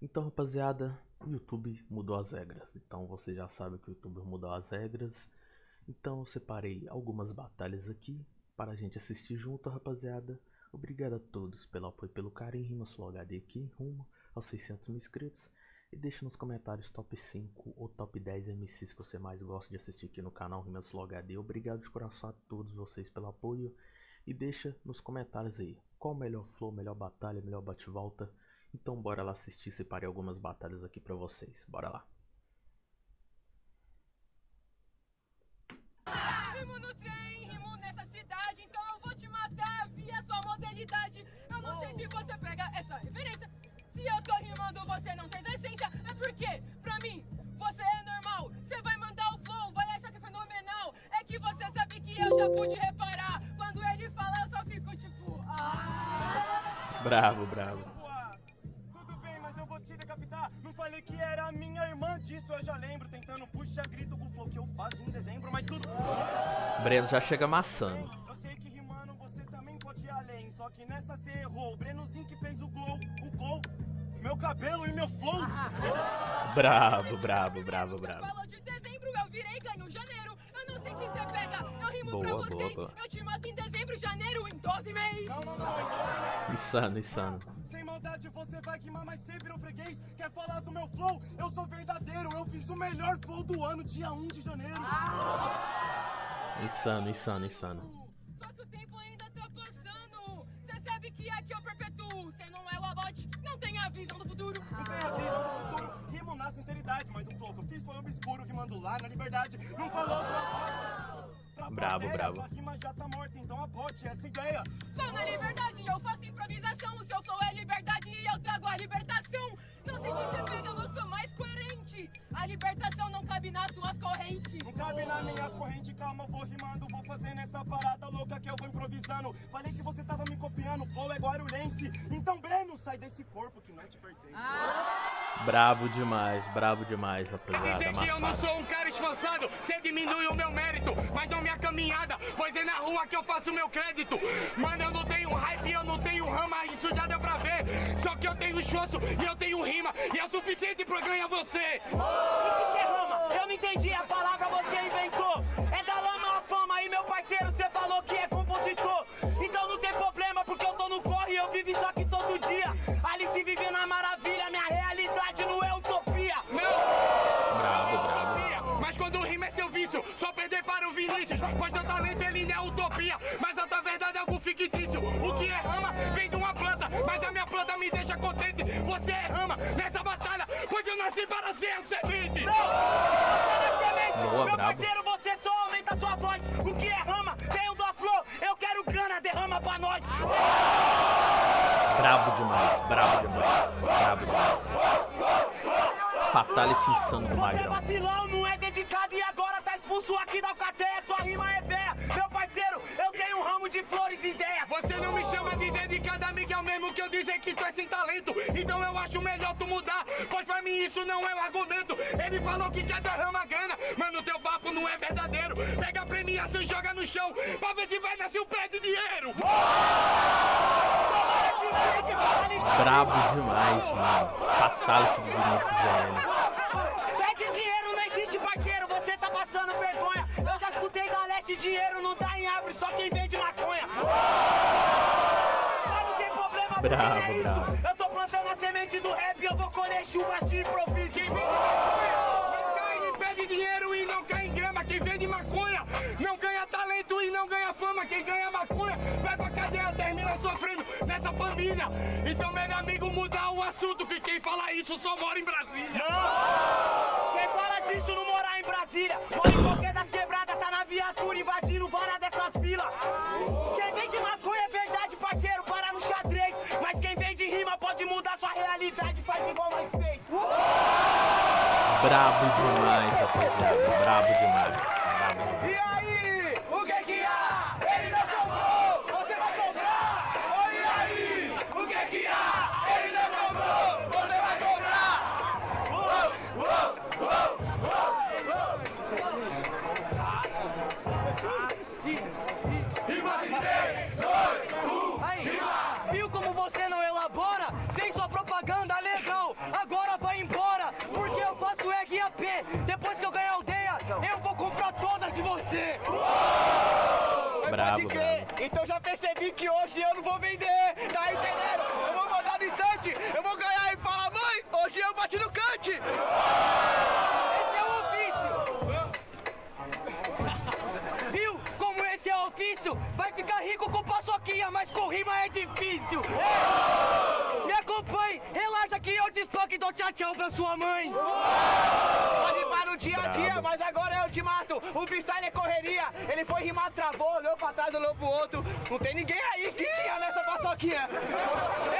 Então, rapaziada, o YouTube mudou as regras. Então, você já sabe que o YouTube mudou as regras. Então, eu separei algumas batalhas aqui para a gente assistir junto, rapaziada. Obrigado a todos pelo apoio, pelo carinho. Flow HD aqui, rumo aos 600 mil inscritos. E deixa nos comentários top 5 ou top 10 MCs que você mais gosta de assistir aqui no canal Flow HD. Obrigado de coração a todos vocês pelo apoio. E deixa nos comentários aí qual o melhor flow, melhor batalha, melhor bate-volta. Então bora lá assistir, separei algumas batalhas aqui pra vocês. Bora lá. Rimo no trem, rimo nessa cidade, então eu vou te matar via sua modalidade. Eu não sei se você pega essa referência. Se eu tô rimando, você não tem essência. É porque, pra mim, você é normal. Você vai mandar o flow, vai achar que é fenomenal. É que você sabe que eu já pude reparar. Quando ele fala, eu só fico tipo. Ah. Bravo, bravo. Falei que era minha irmã disso, eu já lembro. Tentando puxar grito com o flow que eu faço em dezembro, mas tudo. Breno já chega amassando. Eu sei que rimando você também pode ir além. Só que nessa você errou. O Brenozinho que fez o gol, o gol. Meu cabelo e meu flow. Bravo, bravo, bravo, bravo. falou de dezembro, eu virei ganho janeiro. Sei se você pega, eu rimo Boa, pra boa, vocês. boa. Eu te mato em dezembro, janeiro, em 12 meses. Não, não, não, então, Insano, insano. Sem maldade você vai queimar, mas você virou freguês. Quer falar do meu flow? Eu sou verdadeiro. Eu fiz o melhor flow do ano, dia 1 de janeiro. Insano, insano, insano. Só que o tempo ainda tá passando. Cê sabe que aqui eu perpetuo. Cê não é o abote, não tem a visão do futuro. Não tem a visão do futuro, na sinceridade. Mas o flow que eu fiz foi obscuro, rimando lá na liberdade. Não falou pra. Bravo, plateia, bravo. Sua rima já tá morta, então abote essa ideia. Tô na liberdade, eu faço improvisação. O seu flow é liberdade e eu trago a libertação. Não sei se você pega, eu sou mais coerente. A libertação não cabe nas suas correntes. Não cabe nas minhas correntes, calma, eu vou rimando, vou fazendo essa parada louca que eu vou improvisando. Falei que você tava me copiando, flow é guarulhense. Então, Breno, sai desse corpo que não te pertence. Bravo demais, bravo demais, rapaziada. Dizer que eu não sou um cara esforçado, cê diminui o meu mérito, mas não minha caminhada, pois é na rua que eu faço meu crédito. Mano, eu não tenho hype, eu não tenho rama, isso já deu pra ver. Só que eu tenho esforço e eu tenho rima, e é o suficiente pra ganhar você. O que é rama? Eu não entendi a palavra, você inventou. É da lama a fama e meu parceiro, nasci para ser a semente. Boa, meu brabo. parceiro, você só aumenta sua voz. O que é rama? Tem o da flor, eu quero grana, derrama pra nós. Bravo demais, bravo demais, bravo demais. Fatality insano do Você é Magrão. vacilão, não é dedicado e agora tá expulso aqui da alcateia. Sua rima é véia. Meu parceiro, eu tenho um ramo de flores e ideias. Você não me chama de dedicado, amigo, é o mesmo que eu dizer que tu é sem talento. Então eu acho melhor tu mudar, mim isso não é um argumento. Ele falou que quer derramar grana, mas no teu papo não é verdadeiro. Pega a premiação e joga no chão, pra ver se vai nascer um pé de dinheiro. Brabo demais, mano. Fatality do Vinícius ZN. Pede dinheiro, não existe parceiro, você tá passando vergonha. Eu já escutei da leste, dinheiro não dá em árvore, só quem vende maconha. Mas não tem problema, porque Bravo, é bravo. Quem ganha maconha vai pra cadeia, termina sofrendo nessa família. Então, meu amigo, mudar o assunto que quem fala isso só mora em Brasília. Quem fala disso não morar em Brasília. Mora em qualquer das quebradas, tá na viatura invadindo vara dessas filas. Quem vende maconha é verdade, parceiro, para no xadrez. Mas quem vende rima pode mudar sua realidade, faz igual nós fez. Brabo demais, rapaziada. Brabo demais. Brabo demais. E aí, o que que há? Ele não comprou, você vai comprar. E aí, o que que há? Ele não comprou, você vai comprar. Uou, uou, uou, você. Mas Brabo, pode crer. brabo. Então já percebi que hoje eu não vou vender. Tá entendendo? Eu vou mandar no instante. Eu vou ganhar e falar, mãe, hoje eu bati no cante. Esse é o ofício. Viu como esse é o ofício? Vai ficar rico com paçoquinha, mas com rima é difícil. É. Me acompanhe, relaxa que eu te e dou tchau tchau pra sua mãe. Pode rimar no dia a dia, mas agora eu te mato. O freestyle é correria. Ele foi rimar, travou, olhou pra trás, olhou pro outro. Não tem ninguém aí que tinha nessa paçoquinha.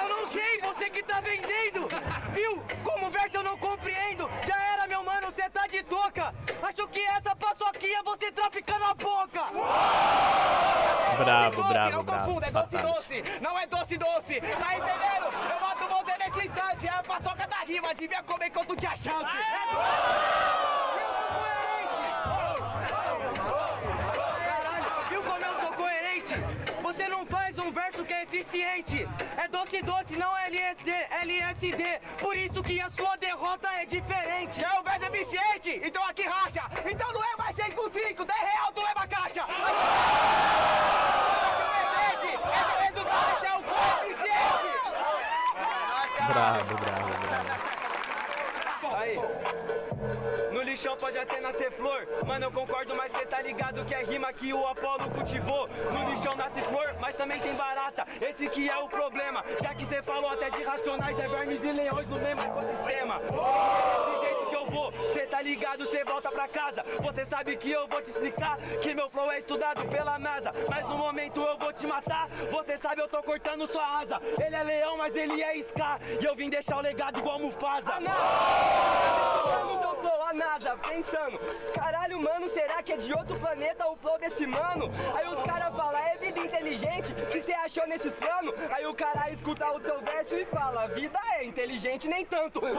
Eu não sei, você que tá vendendo! Viu? Como verso eu não compreendo! Já era, meu mano, cê tá de toca! Acho que essa paçoquinha você trafica na boca! Brabo, doce, brabo, não brabo. confunda, é doce doce, não é doce doce, tá entendendo? Eu mato você nesse instante, é a paçoca da rima, devia comer quando tinha chance. Caralho, coerente? Você não faz um verso que é eficiente! É doce doce, não LSD, LSD! Por isso que a sua derrota é diferente! Quer o verso eficiente? Então aqui racha, então não é mais 6 por 5, 10 real tu leva a caixa. Esse é o resultado, esse é o coeficiente. É. Brabo, brabo, brabo. Aí. No lixão pode até nascer flor, mano eu concordo, mas cê tá ligado que é rima que o Apolo cultivou. No lixão nasce flor, mas também tem barata, esse que é o problema. Já que cê falou até de racionais, é vermes e leões no mesmo ecossistema. Cê tá ligado, cê volta pra casa. Você sabe que eu vou te explicar que meu flow é estudado pela NASA. Mas no momento eu vou te matar, você sabe eu tô cortando sua asa. Ele é leão, mas ele é Scar, e eu vim deixar o legado igual Mufasa. Mano, meu flow a nada, pensando Caralho, mano, será que é de outro planeta o flow desse mano? Aí os caras falam, é vida inteligente que cê achou nesses planos? Aí o cara escuta o teu verso e fala, vida é inteligente nem tanto Por isso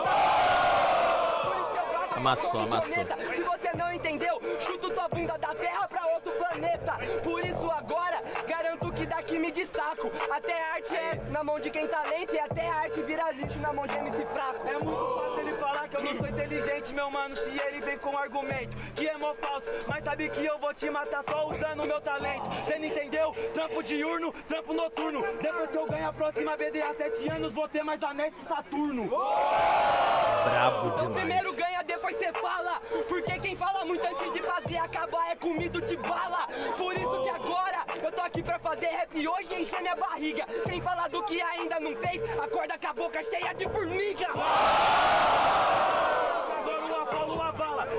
eu bato Amassou, amassou. Se você não entendeu, chuto tua bunda da terra pra outro planeta. Por isso agora, garanto que daqui me destaco. Até a arte é na mão de quem tá lento E até a arte vira lixo na mão de MC fraco. É muito fácil ele falar que eu não sou inteligente, meu mano Se ele vem com argumento que é mó falso. Mas sabe que eu vou te matar só usando meu talento. Cê não entendeu? Trampo diurno, trampo noturno. Depois que eu ganho a próxima BDA 7 anos Vou ter mais anéis que Saturno. Brabo então primeiro demais. ganha, depois cê fala. Porque quem fala muito antes de fazer acabar é comido de bala. Por isso que agora eu tô aqui pra fazer rap hoje e encher minha barriga. Quem fala do que ainda não fez, acorda com a boca cheia de formiga. O.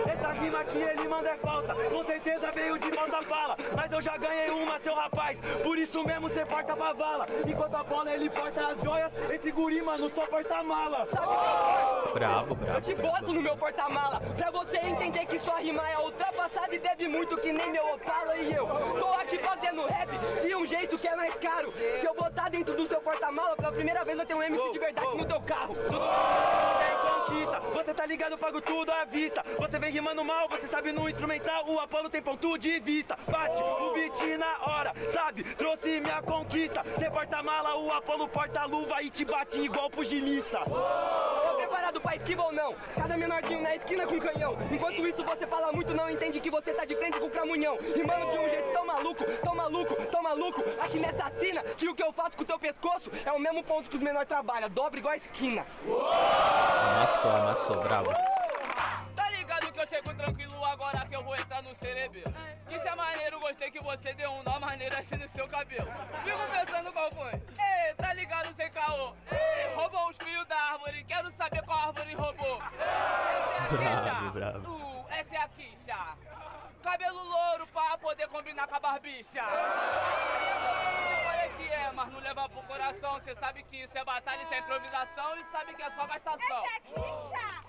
Essa rima que ele manda é falsa. Com certeza veio de falsa fala. Mas eu já ganhei uma, seu rapaz. Por isso mesmo cê porta pra vala. Enquanto a bola ele porta as joias, esse guri, mano, só porta mala. Brabo, Eu brabo. te boto no meu porta-mala. Pra você entender que sua rima é ultrapassada E deve muito que nem meu Opala e eu. Tô aqui fazendo rap de um jeito que é mais caro. Se eu botar dentro do seu porta-mala Pela primeira vez eu tenho um MC de verdade no teu carro. Tem conquista, você tá ligado, pago tudo à vista. Você vem rimando mal, você sabe no instrumental. O Apolo tem ponto de vista. Bate o beat na hora, sabe? Trouxe minha conquista. Cê porta-mala, o Apolo porta-luva E te bate igual pugilista Pra esquiva ou não? Cada menorzinho na esquina com canhão. Enquanto isso você fala muito, não entende que você tá de frente com o cramunhão. Rimando de um jeito tão maluco, tão maluco, tão maluco. Aqui nessa sina, que o que eu faço com o teu pescoço é o mesmo ponto que os menores trabalham. Dobra igual a esquina. Amassou, amassou, brabo. Tá ligado que eu chego tranquilo agora que eu vou entrar no cerebelo. É maneiro, gostei que você deu um nó maneiro assim no seu cabelo. Fico pensando qual foi. Ei, tá ligado sem caô? Ei, roubou os fios da árvore, quero saber qual árvore roubou. Essa é a Bravo, quicha. bravo. Uh, essa é a quicha. Cabelo louro pra poder combinar com a barbicha. Olha que é, mas não leva pro coração. Cê sabe que isso é batalha, isso é improvisação e sabe que é só gastação. Essa é a Kisha,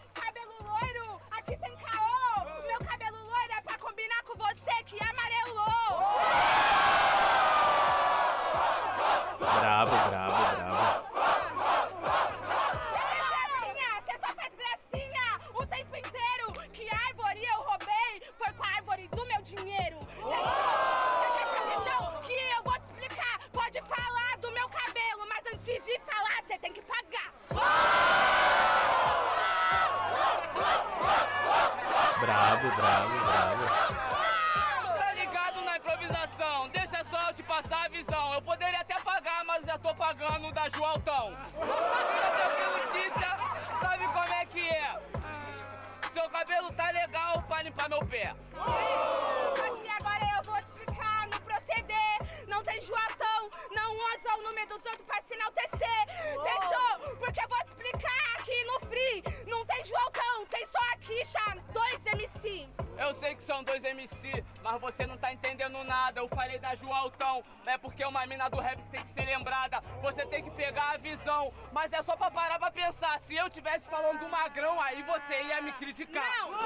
falei da Joaltão, é porque uma mina do rap tem que ser lembrada. Você tem que pegar a visão, mas é só pra parar pra pensar. Se eu tivesse falando do magrão, aí você ia me criticar. Não!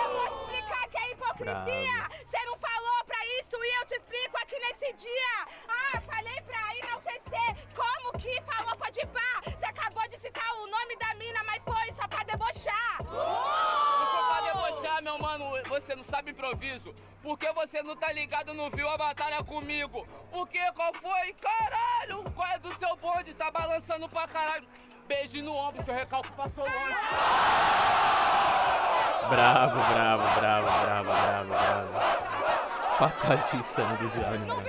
Eu vou explicar que é hipocrisia! Você não falou pra isso e eu te explico aqui nesse dia! Ah, falei pra enaltecer! Como que falou pode pá? Você acabou de citar o nome da mina, você não sabe improviso. Por que você não tá ligado, não viu a batalha comigo? Porque qual foi? Caralho, qual é do seu bonde? Tá balançando pra caralho. Beijo no ombro, seu recalque passou longe. Bravo, bravo, bravo, bravo, bravo, bravo. Fatality insano do Johnny, Não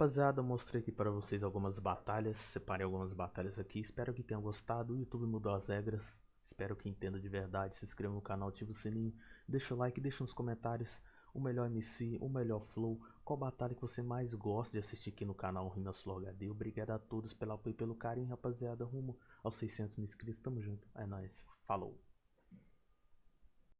rapaziada, mostrei aqui para vocês algumas batalhas, separei algumas batalhas aqui, espero que tenham gostado, o YouTube mudou as regras, espero que entenda de verdade, se inscreva no canal, ativa o sininho, deixa o like, deixa nos comentários o melhor MC, o melhor flow, qual batalha que você mais gosta de assistir aqui no canal Rina Slow HD, obrigado a todos pelo apoio e pelo carinho, rapaziada, rumo aos 600 mil inscritos, tamo junto, é nóis, falou!